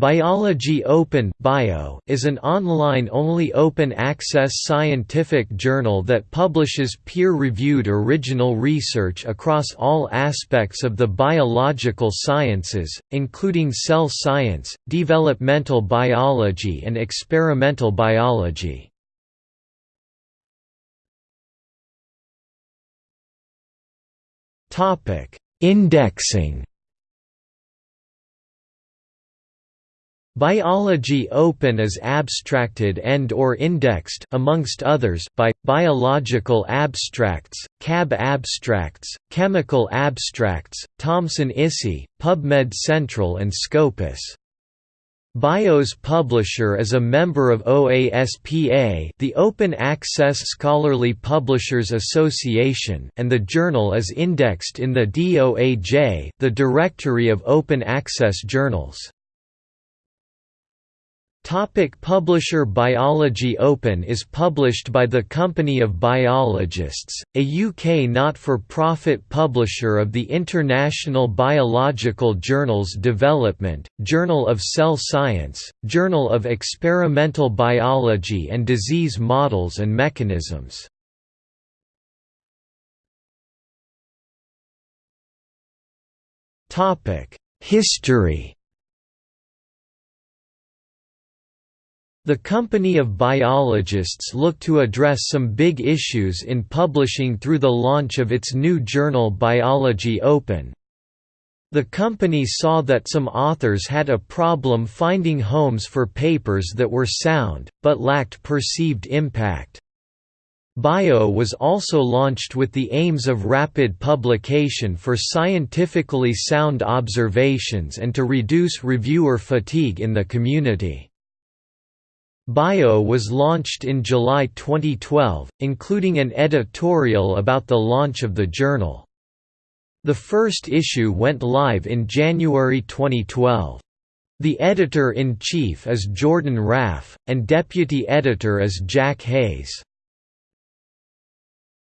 Biology Open Bio is an online-only open-access scientific journal that publishes peer-reviewed original research across all aspects of the biological sciences, including cell science, developmental biology and experimental biology. Indexing Biology Open is abstracted and or indexed amongst others by Biological Abstracts, CAB Abstracts, Chemical Abstracts, Thomson ISI, PubMed Central and Scopus. BIO's publisher is a member of OASPA the Open Access Scholarly Publishers Association and the journal is indexed in the DOAJ the Directory of Open Access Journals. Topic publisher Biology Open is published by the Company of Biologists, a UK not-for-profit publisher of the international biological journals Development, Journal of Cell Science, Journal of Experimental Biology and Disease Models and Mechanisms. History The Company of Biologists looked to address some big issues in publishing through the launch of its new journal Biology Open. The company saw that some authors had a problem finding homes for papers that were sound, but lacked perceived impact. Bio was also launched with the aims of rapid publication for scientifically sound observations and to reduce reviewer fatigue in the community. Bio was launched in July 2012, including an editorial about the launch of the journal. The first issue went live in January 2012. The editor-in-chief is Jordan Raff, and deputy editor is Jack Hayes.